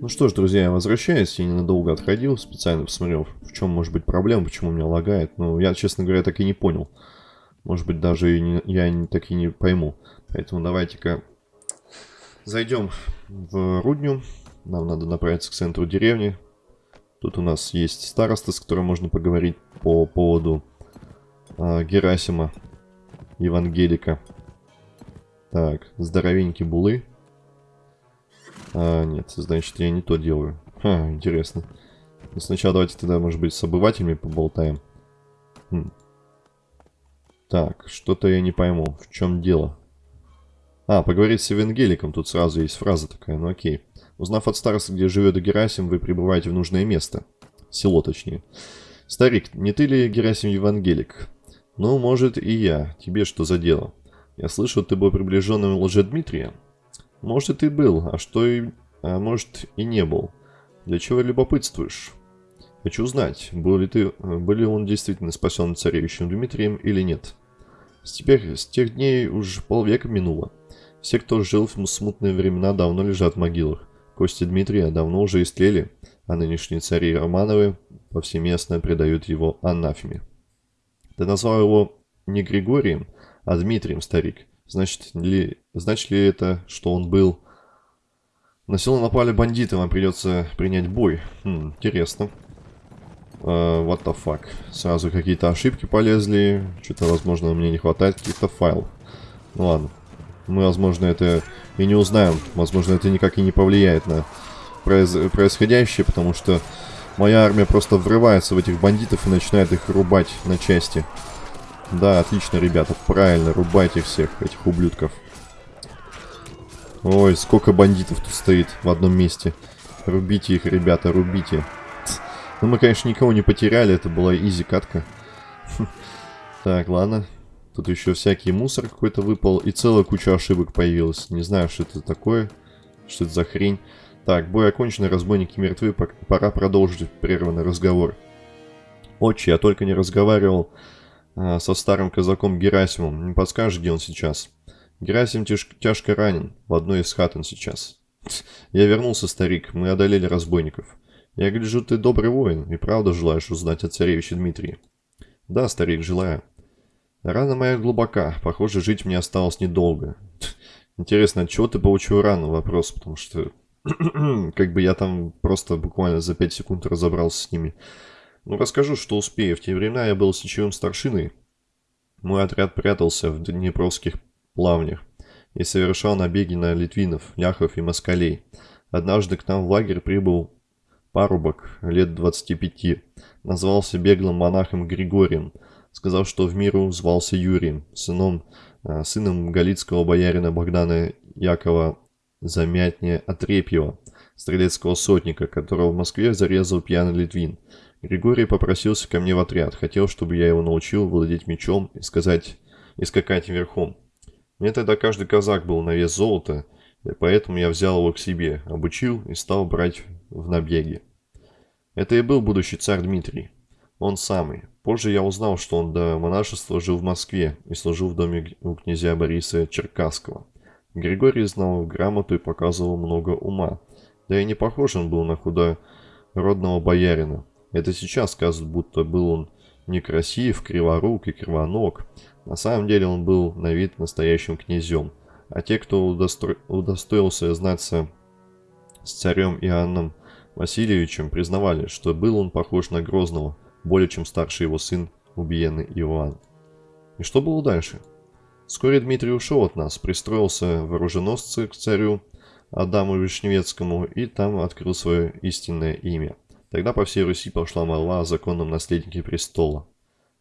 Ну что ж, друзья, я возвращаюсь. Я ненадолго отходил, специально посмотрел, в чем может быть проблема, почему меня лагает. Ну, я, честно говоря, так и не понял. Может быть, даже и не, я так и не пойму. Поэтому давайте-ка зайдем в Рудню. Нам надо направиться к центру деревни. Тут у нас есть староста, с которым можно поговорить по поводу э, Герасима, Евангелика. Так, здоровенький булы. А, нет, значит, я не то делаю. Ха, интересно. Но сначала давайте тогда, может быть, с обывателями поболтаем. Хм. Так, что-то я не пойму. В чем дело? А, поговорить с Евангеликом. Тут сразу есть фраза такая, ну окей. Узнав от староста, где живет Герасим, вы прибываете в нужное место. Село, точнее. Старик, не ты ли Герасим Евангелик? Ну, может, и я. Тебе что за дело? Я слышал, ты был приближенным Лжедмитрия. Может, и был, а что и... А может, и не был. Для чего любопытствуешь? Хочу узнать, был ли ты... Был ли он действительно спасен царевичем Дмитрием или нет. С, теперь, с тех дней уж полвека минуло. Все, кто жил в смутные времена, давно лежат в могилах. Кости Дмитрия давно уже истлели, а нынешние цари Романовы повсеместно предают его анафеме. Ты назвал его не Григорием, а Дмитрием, старик. Значит ли, значит ли это, что он был... На село напали бандиты, вам придется принять бой. Хм, интересно. Uh, what the fuck. Сразу какие-то ошибки полезли. Что-то, возможно, мне не хватает каких-то файлов. Ну ладно. Мы, возможно, это и не узнаем. Возможно, это никак и не повлияет на произ происходящее, потому что моя армия просто врывается в этих бандитов и начинает их рубать на части. Да, отлично, ребята, правильно, рубайте всех этих ублюдков. Ой, сколько бандитов тут стоит в одном месте. Рубите их, ребята, рубите. Ну, мы, конечно, никого не потеряли, это была изи катка. Так, ладно. Тут еще всякий мусор какой-то выпал, и целая куча ошибок появилась. Не знаю, что это такое, что это за хрень. Так, бой окончен, разбойники мертвы, пора продолжить прерванный разговор. Отче, я только не разговаривал со старым казаком Герасимом. Не подскажешь, где он сейчас? Герасим тяж тяжко ранен. В одной из хат он сейчас. Я вернулся, старик. Мы одолели разбойников. Я гляжу, ты добрый воин и правда желаешь узнать о царевиче Дмитрии. Да, старик, желаю. Рана моя глубока. Похоже, жить мне осталось недолго. Интересно, от чего ты получил рану? Вопрос, потому что... как бы я там просто буквально за 5 секунд разобрался с ними. Ну, расскажу, что успею. В те времена я был сечевым старшиной. Мой отряд прятался в Днепровских плавнях и совершал набеги на литвинов, ляхов и москалей. Однажды к нам в лагерь прибыл парубок лет 25. Назвался беглым монахом Григорием. Сказал, что в миру звался Юрием, сыном, э, сыном галицкого боярина Богдана Якова Замятня Отрепьева, стрелецкого сотника, которого в Москве зарезал пьяный литвин. Григорий попросился ко мне в отряд, хотел, чтобы я его научил владеть мечом и сказать и скакать верхом. Мне тогда каждый казак был на вес золота, и поэтому я взял его к себе, обучил и стал брать в набеги. Это и был будущий царь Дмитрий. Он самый. Позже я узнал, что он до монашества жил в Москве и служил в доме у князя Бориса Черкасского. Григорий знал грамоту и показывал много ума. Да и не похож он был на худородного боярина. Это сейчас сказывают, будто был он некрасив, криворук и кривоног. На самом деле он был на вид настоящим князем. А те, кто удостро... удостоился знаться с царем Иоанном Васильевичем, признавали, что был он похож на Грозного, более чем старший его сын, убиенный Иоанн. И что было дальше? Вскоре Дмитрий ушел от нас, пристроился в оруженосцы к царю Адаму Вишневецкому и там открыл свое истинное имя – Тогда по всей Руси пошла молва о законном наследнике престола.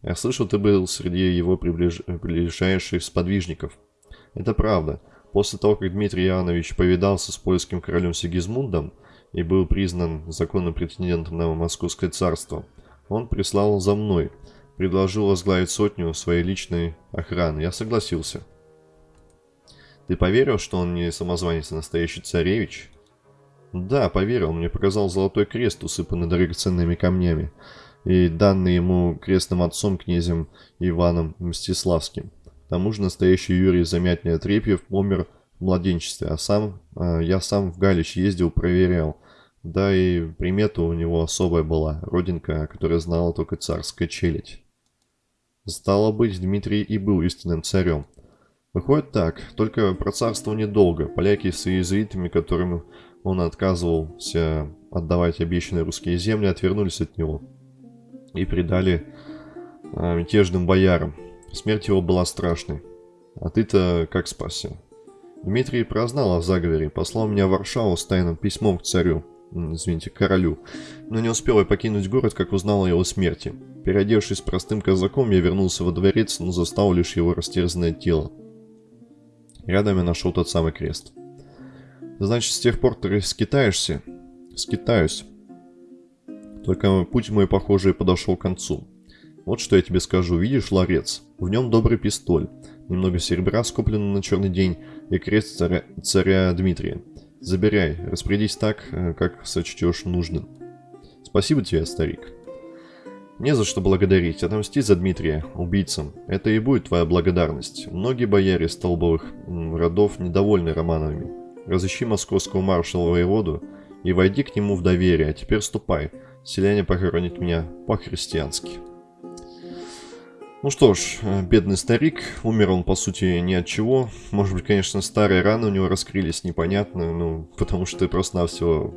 Я слышал, ты был среди его приближ... ближайших сподвижников. Это правда. После того, как Дмитрий Иоаннович повидался с польским королем Сигизмундом и был признан законным претендентом на Московское царство, он прислал за мной, предложил возглавить сотню своей личной охраны. Я согласился. Ты поверил, что он не самозванец, а настоящий царевич? Да, поверил, мне показал золотой крест, усыпанный драгоценными камнями, и данный ему крестным отцом князем Иваном Мстиславским. К тому же настоящий Юрий Замятный Отрепьев умер в младенчестве, а сам, э, я сам в Галич ездил, проверял, Да и примета у него особая была, родинка, которая знала только царская челядь. Стало быть, Дмитрий и был истинным царем. Выходит так, только про царство недолго. Поляки с иезуитами, которым он отказывался отдавать обещанные русские земли, отвернулись от него и предали а, мятежным боярам. Смерть его была страшной. А ты-то как спасся? Дмитрий прознал о заговоре, послал меня в Варшаву с тайным письмом к царю, извините, королю, но не успел я покинуть город, как узнал о его смерти. Переодевшись простым казаком, я вернулся во дворец, но застал лишь его растерзанное тело. Рядом я нашел тот самый крест. Значит, с тех пор ты скитаешься? Скитаюсь. Только путь мой, похоже, подошел к концу. Вот что я тебе скажу. Видишь ларец? В нем добрый пистоль. Немного серебра скоплено на черный день и крест царя, царя Дмитрия. Забирай, распорядись так, э, как сочтешь нужным. Спасибо тебе, старик. Не за что благодарить. Отомсти за Дмитрия, убийцам. Это и будет твоя благодарность. Многие бояре столбовых родов недовольны Романовыми. Разыщи московского маршала воеводу и войди к нему в доверие. А теперь ступай. Селяне похоронят меня по-христиански. Ну что ж, э, бедный старик, умер он по сути ни от чего. Может быть, конечно, старые раны у него раскрылись, непонятно, ну, потому что просто-навсего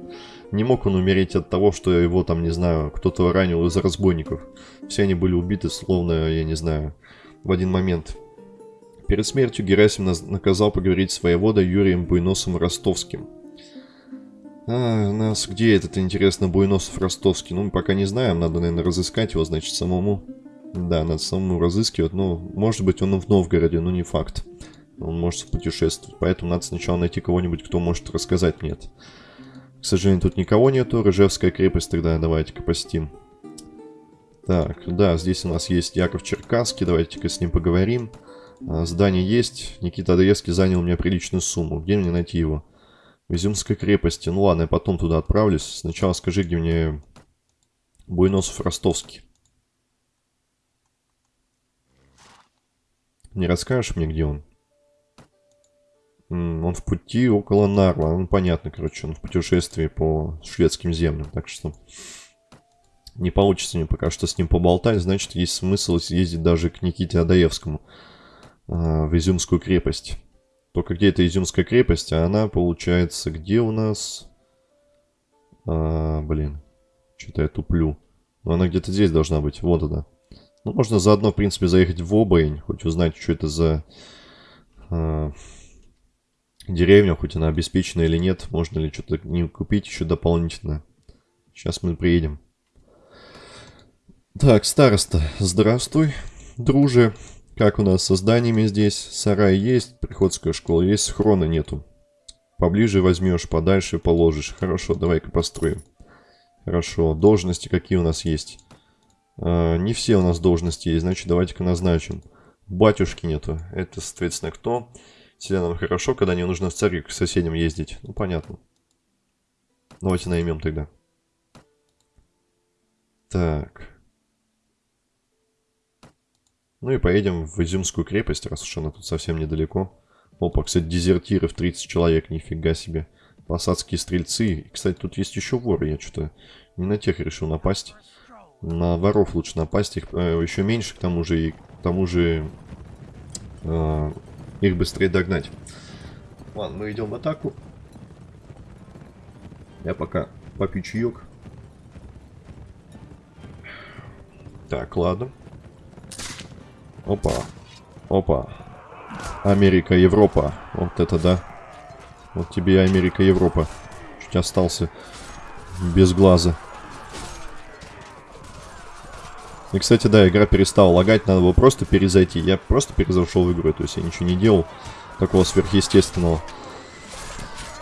не мог он умереть от того, что его там, не знаю, кто-то ранил из разбойников. Все они были убиты, словно, я не знаю, в один момент. Перед смертью Герасим наказал поговорить с воеводой Юрием Буйносом Ростовским. А, нас где этот, интересно, Буйносов Ростовский? Ну, мы пока не знаем, надо, наверное, разыскать его, значит, самому. Да, надо самому разыскивать. Ну, может быть, он в Новгороде, но не факт. Он может путешествовать. Поэтому надо сначала найти кого-нибудь, кто может рассказать мне это. К сожалению, тут никого нету. Рыжевская крепость тогда давайте-ка посетим. Так, да, здесь у нас есть Яков Черкасский. Давайте-ка с ним поговорим. Здание есть. Никита Адреевский занял у меня приличную сумму. Где мне найти его? В Изюмской крепости. Ну ладно, я потом туда отправлюсь. Сначала скажи, где мне Буйносов Ростовский. Не расскажешь мне, где он? Он в пути около Нарва. Ну, понятно, короче, он в путешествии по шведским землям. Так что не получится мне пока что с ним поболтать. Значит, есть смысл съездить даже к Никите Адаевскому в Изюмскую крепость. Только где эта Изюмская крепость? А она, получается, где у нас... А, блин, что-то я туплю. Но она где-то здесь должна быть. Вот она. Ну, можно заодно, в принципе, заехать в Обоень, хоть узнать, что это за э, деревня, хоть она обеспечена или нет. Можно ли что-то не купить еще дополнительно. Сейчас мы приедем. Так, староста, здравствуй, друже. Как у нас со зданиями здесь? Сарай есть, приходская школа есть, схрона нету. Поближе возьмешь, подальше положишь. Хорошо, давай-ка построим. Хорошо, должности какие у нас есть? А, не все у нас должности есть, значит давайте-ка назначим. Батюшки нету. Это, соответственно, кто? Селянам хорошо, когда не нужно в церковь к соседям ездить. Ну, понятно. Давайте наймем тогда. Так. Ну и поедем в Изюмскую крепость, раз уж она тут совсем недалеко. Опа, кстати, дезертиров 30 человек, нифига себе. Посадские стрельцы. И, кстати, тут есть еще воры, я что-то не на тех решил напасть. На воров лучше напасть, их э, еще меньше, к тому же, и к тому же э, их быстрее догнать. Ладно, мы идем в атаку. Я пока попью чаек. Так, ладно. Опа. Опа. Америка, Европа. Вот это да. Вот тебе Америка, Европа. Чуть остался без глаза. И, кстати, да, игра перестала лагать, надо было просто перезайти. Я просто перезашел в игру, то есть я ничего не делал такого сверхъестественного.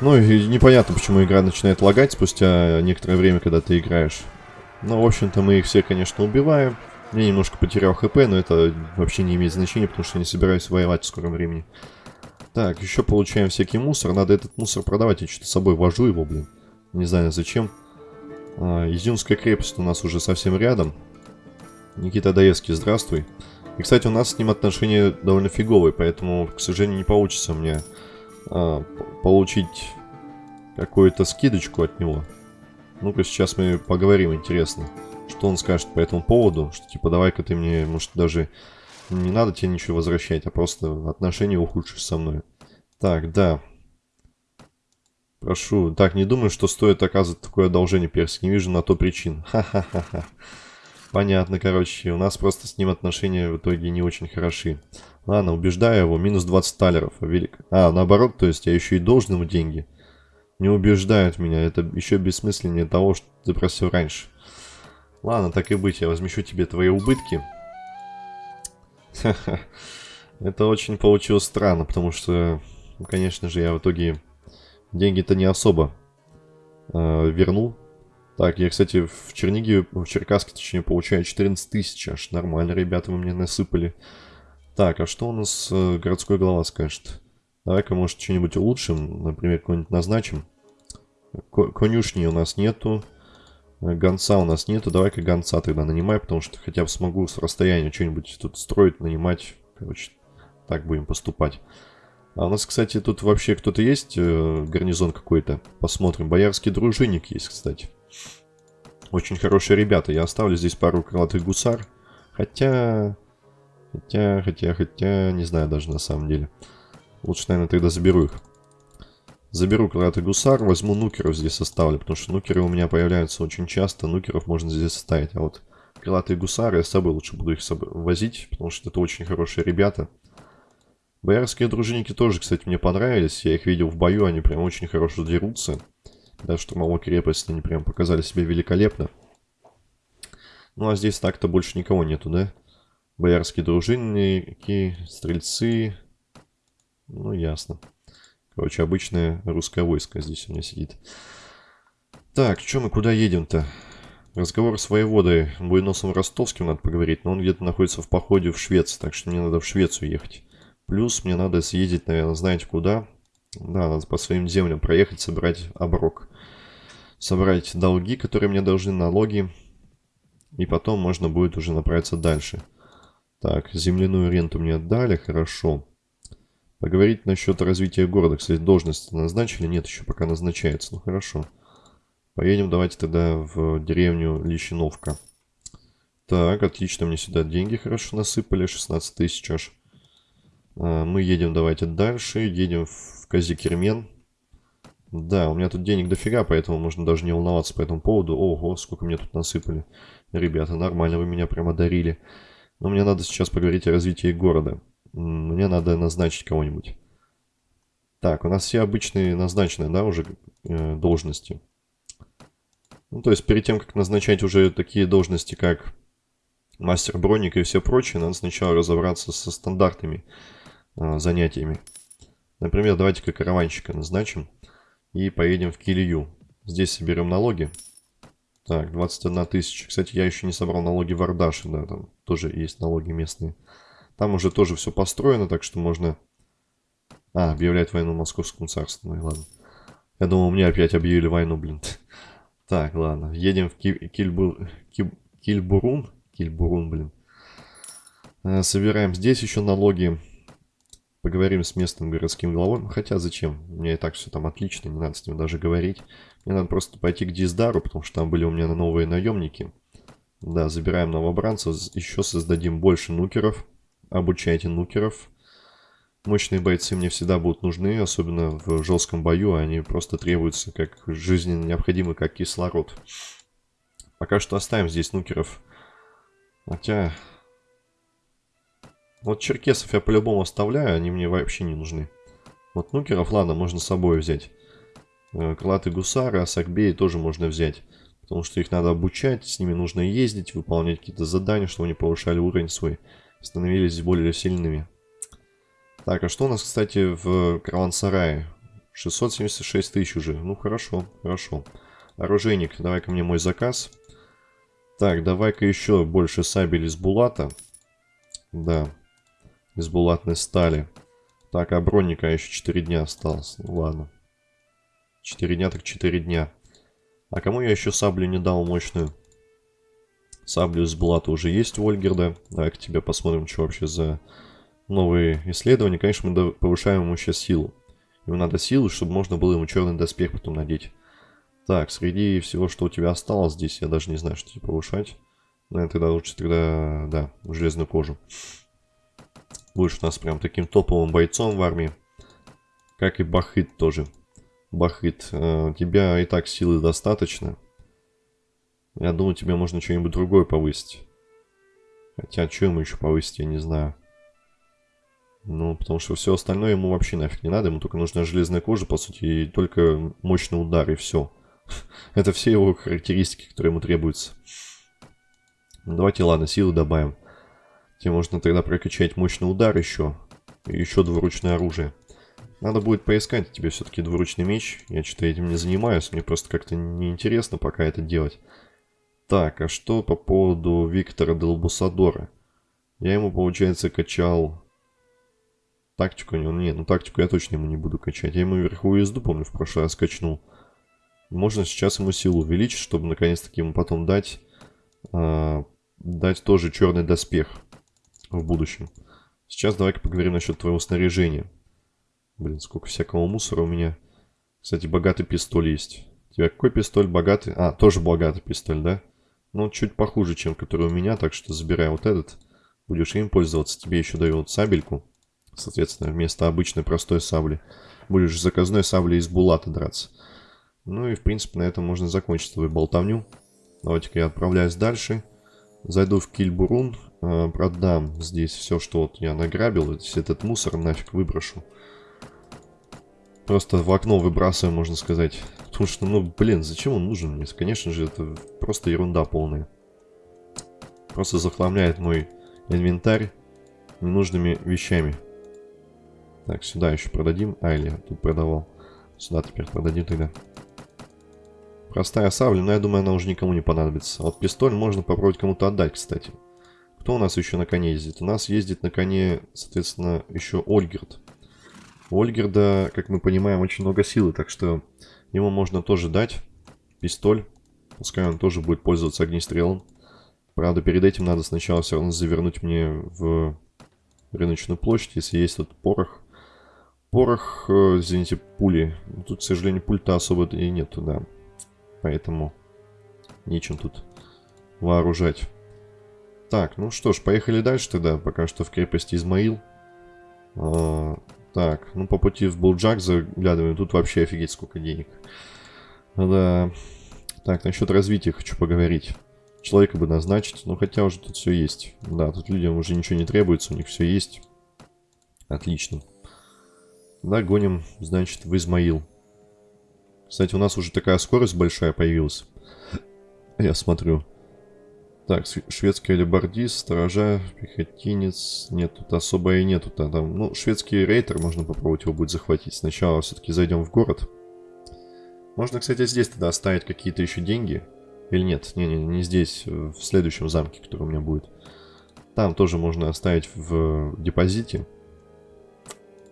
Ну и непонятно, почему игра начинает лагать спустя некоторое время, когда ты играешь. Ну, в общем-то, мы их все, конечно, убиваем. Я немножко потерял хп, но это вообще не имеет значения, потому что не собираюсь воевать в скором времени. Так, еще получаем всякий мусор. Надо этот мусор продавать. Я что-то с собой вожу его, блин. Не знаю зачем. А, Изюмская крепость у нас уже совсем рядом. Никита Даевский, здравствуй. И, кстати, у нас с ним отношения довольно фиговые, поэтому, к сожалению, не получится мне а, получить какую-то скидочку от него. Ну-ка, сейчас мы поговорим, интересно. Что он скажет по этому поводу? Что, типа, давай-ка ты мне, может, даже не надо тебе ничего возвращать, а просто отношения ухудшишь со мной. Так, да. Прошу. Так, не думаю, что стоит оказывать такое одолжение, Перс. Не вижу на то причин. Ха-ха-ха-ха. Понятно, короче. У нас просто с ним отношения в итоге не очень хороши. Ладно, убеждаю его. Минус 20 талеров. Велик. А, наоборот, то есть я еще и должен ему деньги. Не убеждают меня. Это еще бессмысленнее того, что ты просил раньше. Ладно, так и быть. Я возмещу тебе твои убытки. Это очень получилось странно, потому что, конечно же, я в итоге деньги-то не особо э, вернул. Так, я, кстати, в Черниге, в Черкасске, точнее, получаю 14 тысяч. Аж нормально, ребята, вы мне насыпали. Так, а что у нас э, городской глава скажет? Давай-ка, может, что-нибудь улучшим, например, какой-нибудь назначим. Ко конюшни у нас нету. Гонца у нас нету. Давай-ка гонца тогда нанимай, потому что хотя бы смогу с расстояния что-нибудь тут строить, нанимать. Короче, так будем поступать. А у нас, кстати, тут вообще кто-то есть, э, гарнизон какой-то. Посмотрим. Боярский дружинник есть, кстати. Очень хорошие ребята. Я оставлю здесь пару крылатых гусар. Хотя... Хотя, хотя, хотя... Не знаю даже на самом деле. Лучше, наверное, тогда заберу их. Заберу крылатый гусар, возьму нукеров здесь оставлю, потому что нукеры у меня появляются очень часто, нукеров можно здесь оставить. А вот крылатые гусары я с собой лучше буду их возить, потому что это очень хорошие ребята. Боярские дружинники тоже, кстати, мне понравились. Я их видел в бою, они прям очень хорошо дерутся. Даже штурмовой крепости они прям показали себя великолепно. Ну а здесь так-то больше никого нету, да? Боярские дружинники, стрельцы. Ну, ясно. Короче, обычное русское войско здесь у меня сидит. Так, что мы куда едем-то? Разговор с воеводой Буйносом Ростовским надо поговорить, но он где-то находится в походе в Швецию, так что мне надо в Швецию ехать. Плюс мне надо съездить, наверное, знаете куда. Да, надо по своим землям проехать, собрать оброк. Собрать долги, которые мне должны, налоги. И потом можно будет уже направиться дальше. Так, земляную ренту мне отдали, хорошо. Поговорить насчет развития города. Кстати, должность назначили? Нет, еще пока назначается. Ну, хорошо. Поедем давайте тогда в деревню Лещиновка. Так, отлично, мне сюда деньги хорошо насыпали. 16 тысяч аж. А, мы едем давайте дальше. Едем в Казикермен. Да, у меня тут денег дофига, поэтому можно даже не волноваться по этому поводу. Ого, сколько мне тут насыпали. Ребята, нормально вы меня прямо дарили. Но мне надо сейчас поговорить о развитии города. Мне надо назначить кого-нибудь. Так, у нас все обычные назначены, да, уже э, должности. Ну, то есть перед тем, как назначать уже такие должности, как мастер броника и все прочее, надо сначала разобраться со стандартными а, занятиями. Например, давайте-ка караванщика назначим и поедем в Килию. Здесь соберем налоги. Так, 21 тысяча. Кстати, я еще не собрал налоги в Ардаше, да, там тоже есть налоги местные. Там уже тоже все построено, так что можно... А, объявлять войну Московскому царству, ну и ладно. Я думал, мне опять объявили войну, блин. Так, ладно, едем в Кильбур... Кильбурун. Кильбурун, блин. Э, собираем здесь еще налоги. Поговорим с местным городским главой. Хотя зачем? У меня и так все там отлично, не надо с ним даже говорить. Мне надо просто пойти к Диздару, потому что там были у меня новые наемники. Да, забираем новобранцев, еще создадим больше нукеров. Обучайте нукеров. Мощные бойцы мне всегда будут нужны, особенно в жестком бою. Они просто требуются как жизненно необходимы, как кислород. Пока что оставим здесь нукеров. Хотя вот черкесов я по-любому оставляю, они мне вообще не нужны. Вот нукеров, ладно, можно с собой взять. Э, крылатые гусары, асакбеи тоже можно взять. Потому что их надо обучать, с ними нужно ездить, выполнять какие-то задания, чтобы они повышали уровень свой. Становились более сильными. Так, а что у нас, кстати, в караван-сарае? 676 тысяч уже. Ну, хорошо, хорошо. Оружейник, давай-ка мне мой заказ. Так, давай-ка еще больше сабель из булата. Да, из булатной стали. Так, а броника еще 4 дня осталось. Ну ладно. 4 дня так 4 дня. А кому я еще саблю не дал мощную? Саблю из булата уже есть у Ольгерда. Давай к тебе посмотрим, что вообще за новые исследования. Конечно, мы повышаем ему сейчас силу. Ему надо силу, чтобы можно было ему черный доспех потом надеть. Так, среди всего, что у тебя осталось здесь, я даже не знаю, что тебе повышать. Наверное, тогда лучше тогда, да, железную кожу. Будешь у нас прям таким топовым бойцом в армии. Как и Бахыт тоже. Бахыт, э, у тебя и так силы достаточно. Я думаю, тебе можно что-нибудь другое повысить. Хотя, что ему еще повысить, я не знаю. Ну, потому что все остальное ему вообще нафиг не надо. Ему только нужна железная кожа, по сути, и только мощный удар, и все. Это все его характеристики, которые ему требуются. Ну, давайте, ладно, силы добавим. Тебе можно тогда прокачать мощный удар еще. И еще двуручное оружие. Надо будет поискать тебе все-таки двуручный меч. Я что-то этим не занимаюсь. Мне просто как-то неинтересно пока это делать. Так, а что по поводу Виктора Делбусадора? Я ему, получается, качал Тактику не, не, ну тактику я точно ему не буду качать. Я ему верховую езду, помню, в прошлый раз качнул. Можно сейчас ему силу увеличить, чтобы наконец-таки ему потом дать, э, дать тоже черный доспех в будущем. Сейчас давай-ка поговорим насчет твоего снаряжения. Блин, сколько всякого мусора у меня. Кстати, богатый пистоль есть. У тебя какой пистоль богатый? А, тоже богатый пистоль, да? Ну, чуть похуже, чем который у меня, так что забирай вот этот. Будешь им пользоваться. Тебе еще дают сабельку. Соответственно, вместо обычной простой сабли будешь заказной саблей из булата драться. Ну и, в принципе, на этом можно закончить свою болтовню. Давайте-ка я отправляюсь дальше. Зайду в Кильбурун, э, продам здесь все, что вот я награбил. Весь этот мусор нафиг выброшу. Просто в окно выбрасываю, можно сказать. Потому что, ну, блин, зачем он нужен мне? Конечно же, это просто ерунда полная. Просто захламляет мой инвентарь ненужными вещами. Так, сюда еще продадим. А, или тут продавал. Сюда теперь продадим тогда. Простая сабля, но я думаю, она уже никому не понадобится. вот пистоль можно попробовать кому-то отдать, кстати. Кто у нас еще на коне ездит? У нас ездит на коне, соответственно, еще Ольгерт. У Ольгерда, как мы понимаем, очень много силы, так что ему можно тоже дать пистоль. Пускай он тоже будет пользоваться огнестрелом. Правда, перед этим надо сначала все равно завернуть мне в рыночную площадь, если есть тут порох. Порох, э, извините, пули. Тут, к сожалению, пульта особо и нету, да. Поэтому нечем тут вооружать. Так, ну что ж, поехали дальше тогда. Пока что в крепости Измаил. Так, ну по пути в Булджак заглядываем. Тут вообще офигеть сколько денег. Да. Так, насчет развития хочу поговорить. Человека бы назначить. Ну хотя уже тут все есть. Да, тут людям уже ничего не требуется. У них все есть. Отлично. Да, гоним, значит, в Измаил. Кстати, у нас уже такая скорость большая появилась. Я смотрю. Так, шведский алибардист, сторожа, пехотинец. Нет, тут особо и нету. -то. Там, ну, шведский рейтер, можно попробовать его будет захватить. Сначала все-таки зайдем в город. Можно, кстати, здесь тогда оставить какие-то еще деньги. Или нет? Не-не, не здесь, в следующем замке, который у меня будет. Там тоже можно оставить в депозите.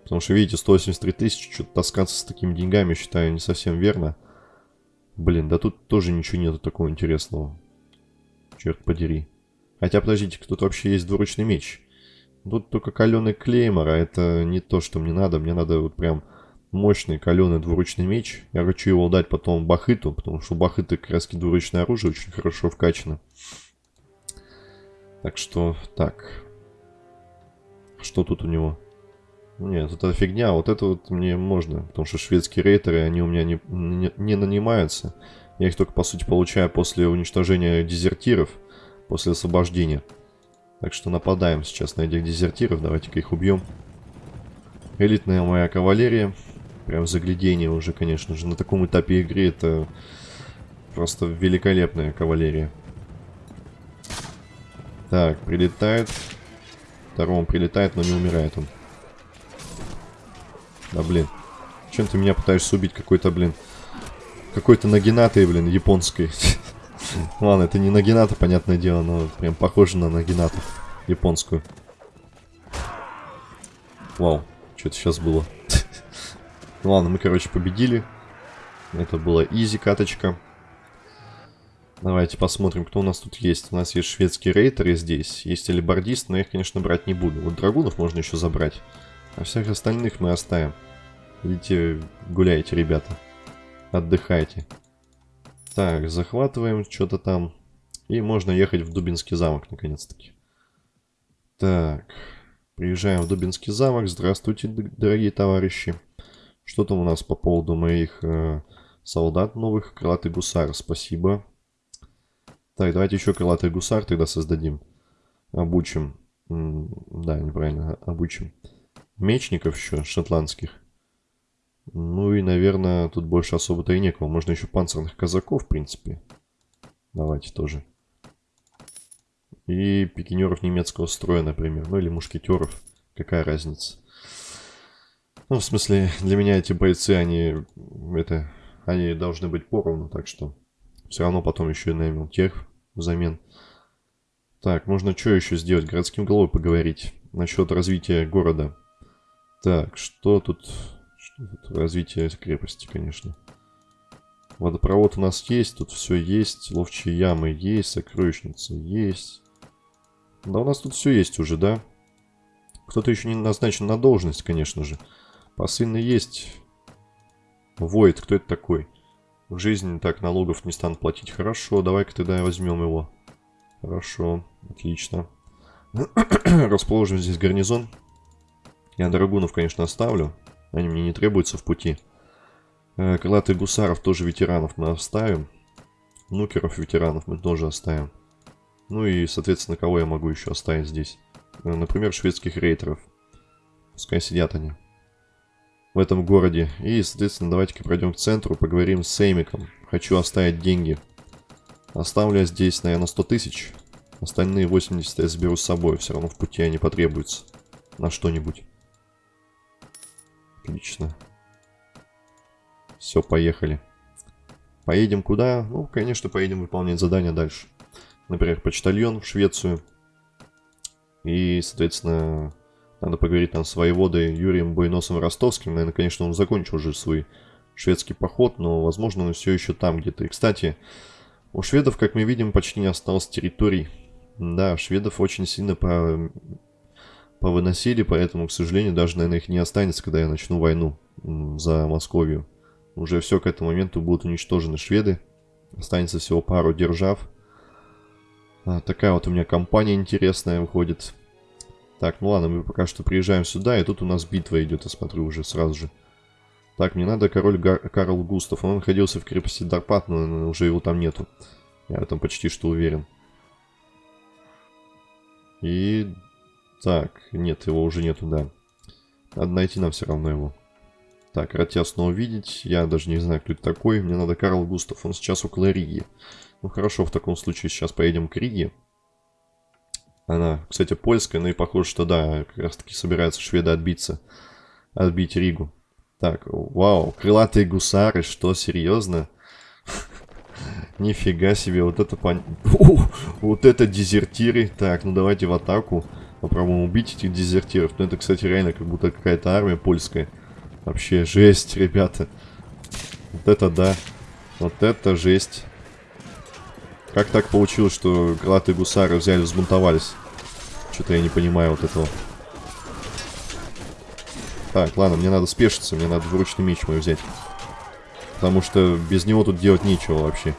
Потому что, видите, 183 тысячи, что-то таскаться с такими деньгами, считаю, не совсем верно. Блин, да тут тоже ничего нету такого интересного. Черт подери. Хотя, подождите, тут вообще есть двуручный меч. Тут только каленый клеймор, а это не то, что мне надо. Мне надо вот прям мощный каленый двуручный меч. Я хочу его дать потом Бахыту, потому что у Бахыта двуручное оружие очень хорошо вкачано. Так что, так. Что тут у него? Нет, это фигня. Вот это вот мне можно. Потому что шведские рейтеры, они у меня не, не, не нанимаются. Я их только, по сути, получаю после уничтожения дезертиров. После освобождения. Так что нападаем сейчас на этих дезертиров. Давайте-ка их убьем. Элитная моя кавалерия. Прям заглядение уже, конечно же. На таком этапе игры это просто великолепная кавалерия. Так, прилетает. Второму прилетает, но не умирает он. Да, блин. Чем ты меня пытаешься убить? Какой-то, блин... Какой-то нагинатой, блин, японской. Ладно, это не нагината, понятное дело, но прям похоже на нагинату японскую. Вау, что это сейчас было? Ладно, мы, короче, победили. Это была изи каточка. Давайте посмотрим, кто у нас тут есть. У нас есть шведские рейтеры здесь. Есть алибардист, но я их, конечно, брать не буду. Вот драгунов можно еще забрать. А всех остальных мы оставим. Идите гуляйте, ребята. Отдыхайте. Так, захватываем что-то там. И можно ехать в Дубинский замок, наконец-таки. Так, приезжаем в Дубинский замок. Здравствуйте, дорогие товарищи. Что там у нас по поводу моих э, солдат новых? Крылатый гусар, спасибо. Так, давайте еще крылатый гусар тогда создадим. Обучим. Да, неправильно, обучим. Мечников еще, шотландских. Ну и, наверное, тут больше особо-то и некого. Можно еще панцирных казаков, в принципе. Давайте тоже. И пикинеров немецкого строя, например. Ну или мушкетеров. Какая разница? Ну, в смысле, для меня эти бойцы, они... Это... Они должны быть поровну, так что... Все равно потом еще и наймем тех взамен. Так, можно что еще сделать? Городским головой поговорить. Насчет развития города. Так, что тут... Что тут? Развитие крепости, конечно. Водопровод у нас есть, тут все есть. Ловчие ямы есть, сокровищница есть. Да у нас тут все есть уже, да? Кто-то еще не назначен на должность, конечно же. Посыльный есть. Войд, кто это такой? В жизни так налогов не станут платить. Хорошо, давай-ка тогда возьмем его. Хорошо, отлично. Расположим здесь гарнизон. Я драгунов, конечно, оставлю. Они мне не требуются в пути. Э, крылатых гусаров тоже ветеранов мы оставим. Нукеров ветеранов мы тоже оставим. Ну и, соответственно, кого я могу еще оставить здесь? Э, например, шведских рейтеров. Пускай сидят они в этом городе. И, соответственно, давайте-ка пройдем к центру, поговорим с Сеймиком. Хочу оставить деньги. Оставлю я здесь, наверное, 100 тысяч. Остальные 80 я заберу с собой. Все равно в пути они потребуются. На что-нибудь. Отлично. Все, поехали. Поедем куда? Ну, конечно, поедем выполнять задания дальше. Например, почтальон в Швецию. И, соответственно, надо поговорить там с воеводой Юрием Бойносом Ростовским. Наверное, конечно, он закончил уже свой шведский поход, но, возможно, он все еще там где-то. И, кстати, у шведов, как мы видим, почти не осталось территорий. Да, шведов очень сильно по... повыносили, поэтому, к сожалению, даже, наверное, их не останется, когда я начну войну за Московию. Уже все к этому моменту будут уничтожены шведы. Останется всего пару держав. А, такая вот у меня компания интересная выходит. Так, ну ладно, мы пока что приезжаем сюда, и тут у нас битва идет, я смотрю уже сразу же. Так, мне надо король Гар Карл Густав. Он находился в крепости Дарпат, но уже его там нету. Я в этом почти что уверен. И... Так, нет, его уже нету, да. Надо найти нам все равно его. Так, рад тебя снова видеть. Я даже не знаю, кто это такой. Мне надо Карл Густав. Он сейчас около Риги. Ну хорошо, в таком случае сейчас поедем к Риге. Она, кстати, польская, но и похоже, что да, как раз таки собираются шведы отбиться. Отбить Ригу. Так, вау, крылатые гусары, что, серьезно? Нифига себе, вот это пон... Вот это дезертиры. Так, ну давайте в атаку. Попробуем убить этих дезертиров. Ну это, кстати, реально как будто какая-то армия польская. Вообще жесть, ребята. Вот это да. Вот это жесть. Как так получилось, что крылатые гусары взяли, взбунтовались? Что-то я не понимаю вот этого. Так, ладно, мне надо спешиться, мне надо двуручный меч мой взять. Потому что без него тут делать нечего вообще.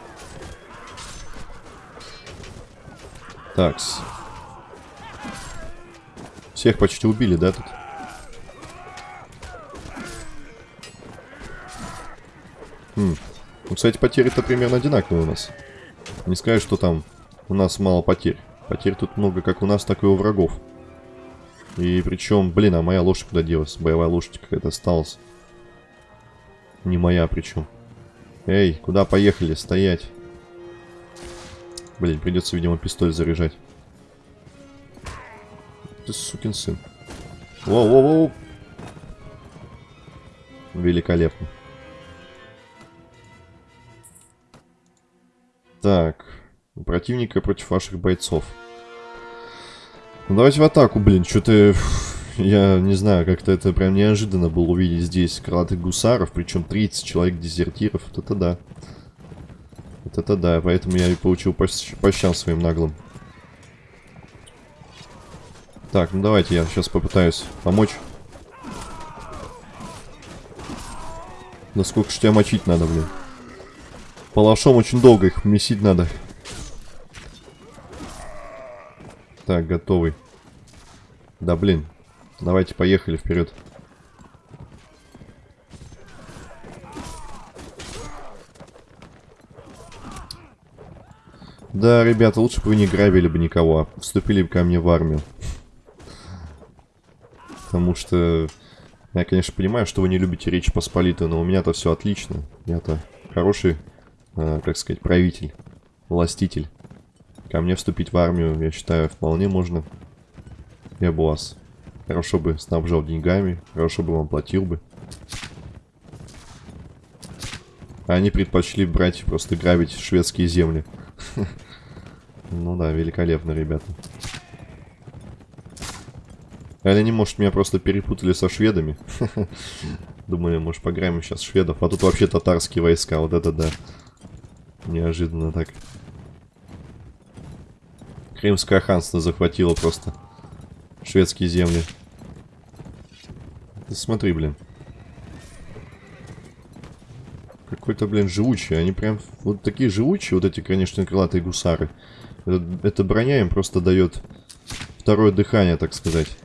Такс. Всех почти убили, да, тут? Хм. Ну, кстати, потери-то примерно одинаковые у нас. Не скажешь, что там у нас мало потерь. Потерь тут много как у нас, так и у врагов. И причем, блин, а моя лошадь куда делась? Боевая лошадь какая-то осталась. Не моя причем. Эй, куда поехали? Стоять. Блин, придется, видимо, пистоль заряжать. Ты сукин сын. Воу-воу-воу. Великолепно. Так. Противника против ваших бойцов. Ну, давайте в атаку, блин. Что-то... Я не знаю, как-то это прям неожиданно было увидеть здесь крылатых гусаров. Причем 30 человек дезертиров. Вот это да. Вот это да. Поэтому я и получил по, по щам своим наглым. Так, ну давайте я сейчас попытаюсь помочь. Да сколько ж тебя мочить надо, блин. палашом очень долго их месить надо. Так, готовый. Да блин. Давайте поехали вперед. Да, ребята, лучше бы вы не грабили бы никого, а вступили бы ко мне в армию. Потому что я, конечно, понимаю, что вы не любите Речь Посполитую, но у меня-то все отлично. Я-то хороший, э, как сказать, правитель, властитель. Ко мне вступить в армию, я считаю, вполне можно. Я бы вас хорошо бы снабжал деньгами, хорошо бы вам платил бы. Они предпочли брать, просто грабить шведские земли. Ну да, великолепно, ребята. Или они, может, меня просто перепутали со шведами? Думали, может, пограем сейчас шведов. А тут вообще татарские войска. Вот это да. Неожиданно так. Крымское ханство захватило просто шведские земли. Ты смотри, блин. Какой-то, блин, живучий. Они прям вот такие живучие, вот эти, конечно, крылатые гусары. Эта броня им просто дает второе дыхание, так сказать.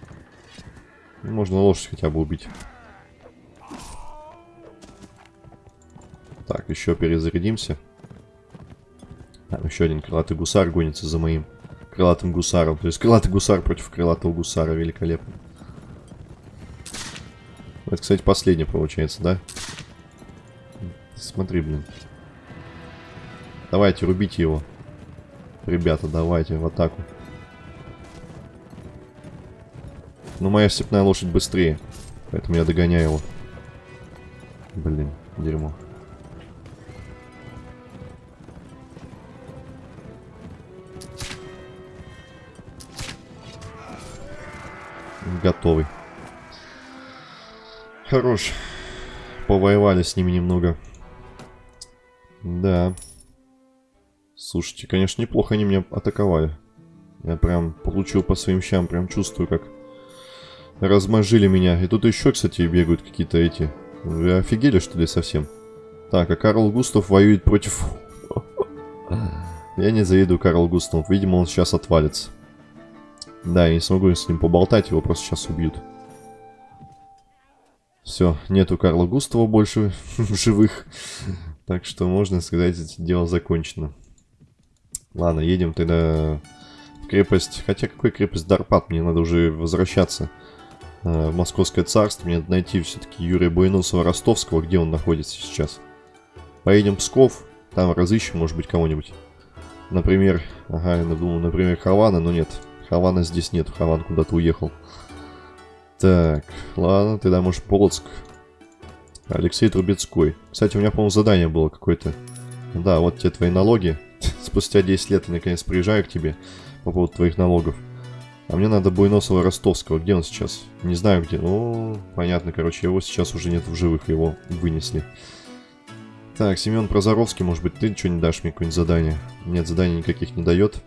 Можно лошадь хотя бы убить. Так, еще перезарядимся. Там еще один крылатый гусар гонится за моим крылатым гусаром. То есть крылатый гусар против крылатого гусара. Великолепно. Это, кстати, последний получается, да? Смотри, блин. Давайте, рубите его. Ребята, давайте в атаку. Но моя степная лошадь быстрее. Поэтому я догоняю его. Блин, дерьмо. Готовый. Хорош. Повоевали с ними немного. Да. Слушайте, конечно, неплохо они меня атаковали. Я прям получил по своим щам, прям чувствую, как размажили меня. И тут еще, кстати, бегают какие-то эти. Вы офигели, что ли, совсем? Так, а Карл Густав воюет против... Я не завидую Карл Густаву. Видимо, он сейчас отвалится. Да, я не смогу с ним поболтать, его просто сейчас убьют. Все, нету Карла Густава больше в живых. Так что можно сказать, дело закончено. Ладно, едем тогда в крепость. Хотя какой крепость Дарпат? Мне надо уже возвращаться в Московское царство. Мне надо найти все-таки Юрия Буйносова-Ростовского. Где он находится сейчас? Поедем в Псков. Там разыщем, может быть, кого-нибудь. Например, ага, я думал, например, Хавана, но нет. Хавана здесь нет. Хаван куда-то уехал. Так, ладно, тогда может Полоцк. Алексей Трубецкой. Кстати, у меня, по-моему, задание было какое-то. Да, вот те твои налоги. Спустя 10 лет я наконец приезжаю к тебе по поводу твоих налогов. А мне надо Буйносова Ростовского. Где он сейчас? Не знаю где. Ну, понятно, короче, его сейчас уже нет в живых, его вынесли. Так, Семен Прозоровский, может быть, ты что-нибудь дашь мне какое-нибудь задание? Нет, заданий никаких не дает.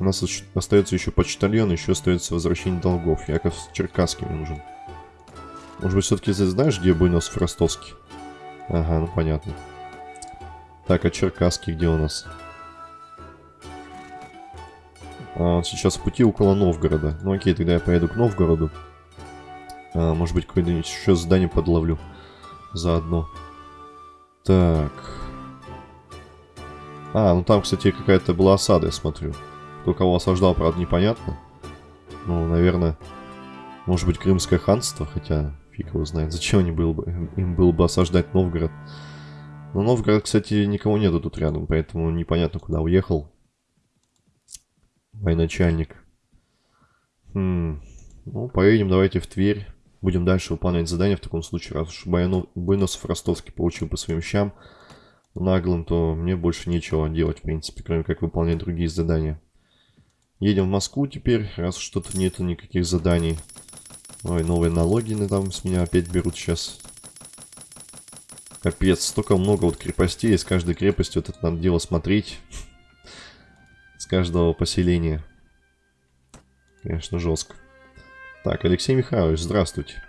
У нас остается еще почтальон, еще остается возвращение долгов. Яков Черкасский мне нужен. Может быть, все-таки знаешь, где Буйносов Ростовский? Ага, ну понятно. Так, а Черкасский где у нас? А, он сейчас в пути около Новгорода. Ну окей, тогда я поеду к Новгороду. А, может быть, какое-нибудь еще здание подловлю. Заодно. Так. А, ну там, кстати, какая-то была осада, я смотрю. Кто кого осаждал, правда, непонятно. Ну, наверное, может быть, Крымское ханство, хотя фиг его знает. Зачем они было бы, им было бы осаждать Новгород? Но Новгород, кстати, никого нету тут рядом, поэтому непонятно, куда уехал. Военачальник. Хм. Ну, поедем давайте в Тверь. Будем дальше выполнять задания в таком случае. Раз уж Буйносов Ростовский получил по своим щам наглым, то мне больше нечего делать, в принципе, кроме как выполнять другие задания. Едем в Москву теперь, раз что-то нету никаких заданий. Ой, новые налоги там с меня опять берут сейчас. Капец, столько много вот крепостей, из каждой крепости вот это надо дело смотреть. Каждого поселения. Конечно, жестко. Так, Алексей Михайлович, здравствуйте.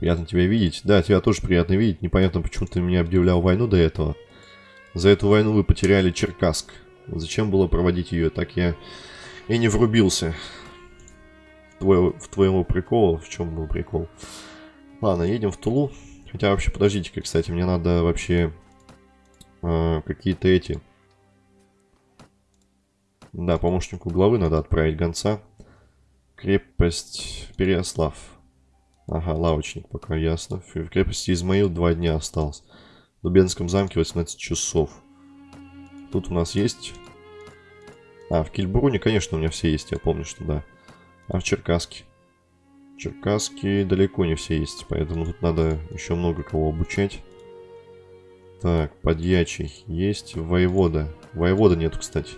Приятно тебя видеть. Да, тебя тоже приятно видеть. Непонятно, почему ты меня объявлял войну до этого. За эту войну вы потеряли Черкасск. Зачем было проводить ее? Так я и не врубился. Твой, в твоему приколу. В чем был прикол? Ладно, едем в Тулу. Хотя вообще, подождите-ка, кстати, мне надо вообще э, какие-то эти... Да, помощнику главы надо отправить гонца. Крепость Переослав. Ага, лавочник пока ясно. В крепости Измаил два дня осталось. В Дубенском замке 18 часов. Тут у нас есть... А, в Кильбруне, конечно, у меня все есть, я помню, что да. А в Черкаске? Черкаске далеко не все есть, поэтому тут надо еще много кого обучать. Так, подьячий есть. Воевода. Воевода нету, кстати.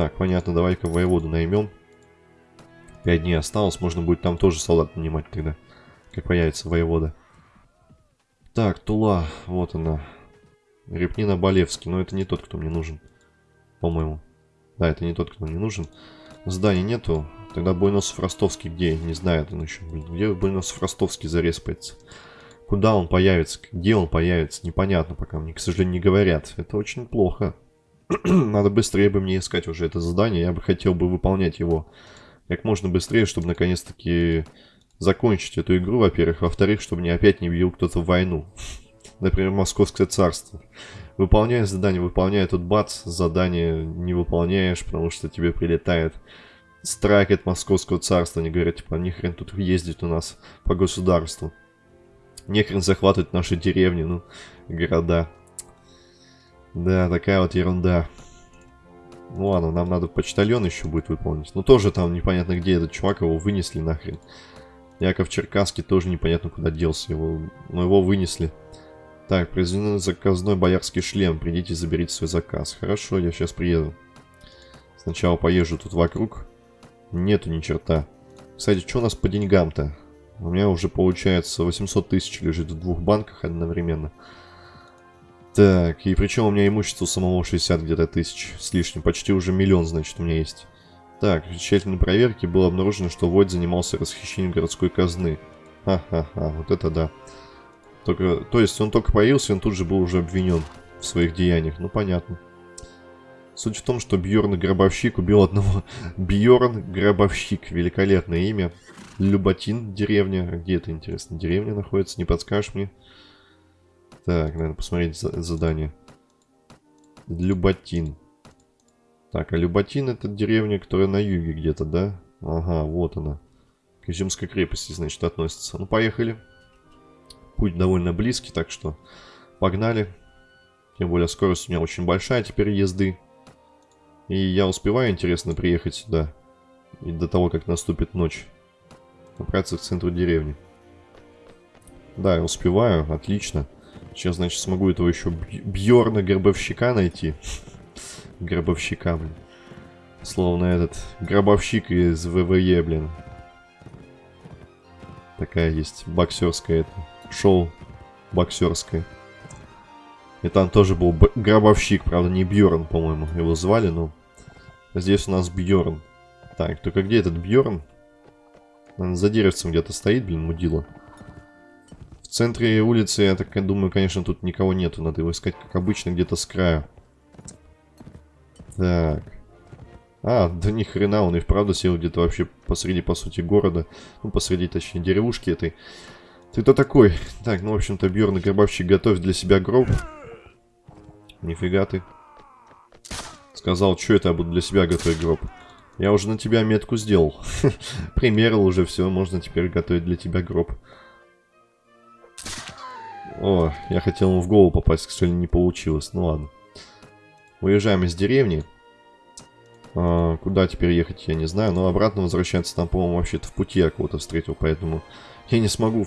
Так, понятно, давай-ка воеводу наймем. Пять дней осталось, можно будет там тоже солдат нанимать тогда, как появится воевода. Так, Тула, вот она. Репнина Болевский, но это не тот, кто мне нужен, по-моему. Да, это не тот, кто мне нужен. Зданий нету. Тогда Буйносов Ростовский где? Не знаю, он еще. Где Буйносов Ростовский зареспается? Куда он появится? Где он появится? Непонятно пока. Мне, к сожалению, не говорят. Это очень плохо. Надо быстрее бы мне искать уже это задание. Я бы хотел бы выполнять его как можно быстрее, чтобы наконец-таки закончить эту игру, во-первых. Во-вторых, чтобы не опять не бил кто-то в войну. Например, Московское царство. Выполняешь задание, выполняя тут бац, задание не выполняешь, потому что тебе прилетает страйк от Московского царства. Они говорят, типа, нихрен тут ездить у нас по государству. Нехрен захватывать наши деревни, ну, города. Да, такая вот ерунда. Ну ладно, нам надо почтальон еще будет выполнить. Ну тоже там непонятно где этот чувак, его вынесли нахрен. Яков Черкасский тоже непонятно куда делся, его, но его вынесли. Так, произведен заказной боярский шлем, придите заберите свой заказ. Хорошо, я сейчас приеду. Сначала поезжу тут вокруг. Нету ни черта. Кстати, что у нас по деньгам-то? У меня уже получается 800 тысяч лежит в двух банках одновременно. Так, и причем у меня имущество самого 60 где-то тысяч с лишним. Почти уже миллион, значит, у меня есть. Так, в тщательной проверке было обнаружено, что Войд занимался расхищением городской казны. Ха-ха-ха, вот это да. Только, то есть он только появился, он тут же был уже обвинен в своих деяниях. Ну, понятно. Суть в том, что Бьорн Гробовщик убил одного... Бьорн Гробовщик. Великолепное имя. Люботин, деревня. Где это, интересно, деревня находится? Не подскажешь мне? Так, надо посмотреть задание. Люботин. Так, а Люботин это деревня, которая на юге где-то, да? Ага, вот она. К Изюмской крепости, значит, относится. Ну, поехали. Путь довольно близкий, так что погнали. Тем более скорость у меня очень большая теперь езды. И я успеваю, интересно, приехать сюда. И до того, как наступит ночь. Направиться к центру деревни. Да, я успеваю, отлично. Сейчас, значит, смогу этого еще Бьорна Гробовщика найти. Гробовщика, блин. Словно этот гробовщик из ВВЕ, блин. Такая есть боксерская это. Шоу боксерское. И там тоже был гробовщик, правда, не Бьорн, по-моему, его звали, но... Здесь у нас Бьорн. Так, только где этот Бьорн? Он за деревцем где-то стоит, блин, мудила. В центре улицы, я так думаю, конечно, тут никого нету. Надо его искать, как обычно, где-то с края. Так. А, да ни хрена, он и вправду сел где-то вообще посреди, по сути, города. Ну, посреди, точнее, деревушки этой. Ты кто такой? Так, ну, в общем-то, Бьерн и Гробовщик готовь для себя гроб. Нифига ты. Сказал, что это я буду для себя готовить гроб. Я уже на тебя метку сделал. Примерил уже все, можно теперь готовить для тебя гроб. О, я хотел ему в голову попасть, к сожалению, не получилось. Ну ладно. Уезжаем из деревни. А, куда теперь ехать, я не знаю. Но обратно возвращаться там, по-моему, вообще-то в пути я кого-то встретил. Поэтому я не смогу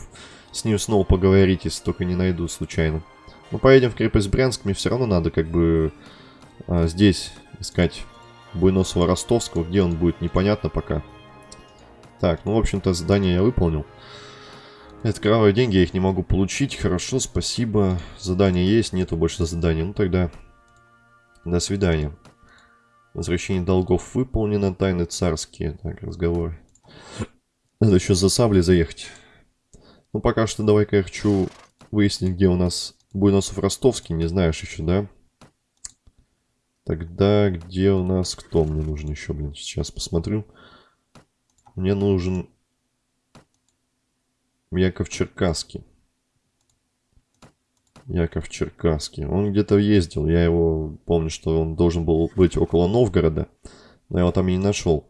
с ним снова поговорить, если только не найду случайно. Мы поедем в крепость Брянск. Мне все равно надо как бы а, здесь искать Буйносова-Ростовского. Где он будет, непонятно пока. Так, ну, в общем-то, задание я выполнил. Это кровавые деньги, я их не могу получить. Хорошо, спасибо. Задание есть, нету больше заданий. Ну тогда до свидания. Возвращение долгов выполнено. Тайны царские. Так, разговор. Надо еще за саблей заехать. Ну пока что давай-ка я хочу выяснить, где у нас Буйносов Ростовский. Не знаешь еще, да? Тогда где у нас кто мне нужен еще, блин? Сейчас посмотрю. Мне нужен Яков Черкасский. Яков Черкасский. Он где-то ездил. Я его помню, что он должен был быть около Новгорода. Но я его там и не нашел.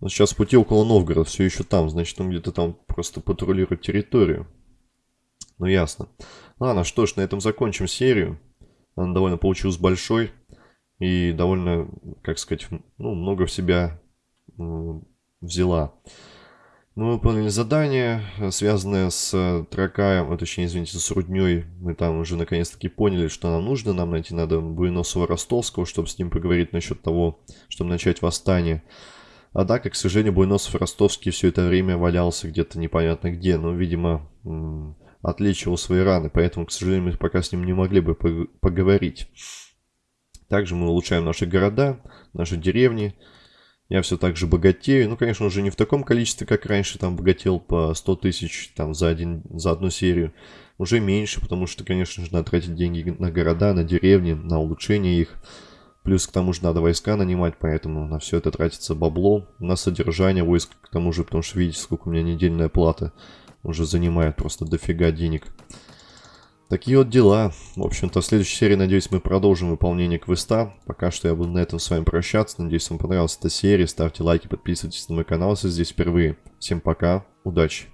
Но сейчас пути около Новгорода. Все еще там. Значит, он где-то там просто патрулирует территорию. Ну, ясно. Ладно, что ж, на этом закончим серию. Она довольно получилась большой. И довольно, как сказать, ну, много в себя взяла. Мы выполнили задание, связанное с Тракаем, а точнее, извините, с Рудней. Мы там уже наконец-таки поняли, что нам нужно. Нам найти надо Буеносова Ростовского, чтобы с ним поговорить насчет того, чтобы начать восстание. А да, как, к сожалению, Буеносов Ростовский все это время валялся где-то непонятно где. Но, видимо, отличивал свои раны. Поэтому, к сожалению, мы пока с ним не могли бы поговорить. Также мы улучшаем наши города, наши деревни. Я все так же богатею. Ну, конечно, уже не в таком количестве, как раньше, там богател по 100 тысяч там, за, один, за одну серию. Уже меньше, потому что, конечно же, надо тратить деньги на города, на деревни, на улучшение их. Плюс к тому же надо войска нанимать, поэтому на все это тратится бабло. На содержание войск, к тому же, потому что видите, сколько у меня недельная плата уже занимает просто дофига денег. Такие вот дела. В общем-то, в следующей серии, надеюсь, мы продолжим выполнение квеста. Пока что я буду на этом с вами прощаться. Надеюсь, вам понравилась эта серия. Ставьте лайки, подписывайтесь на мой канал, если здесь впервые. Всем пока, удачи!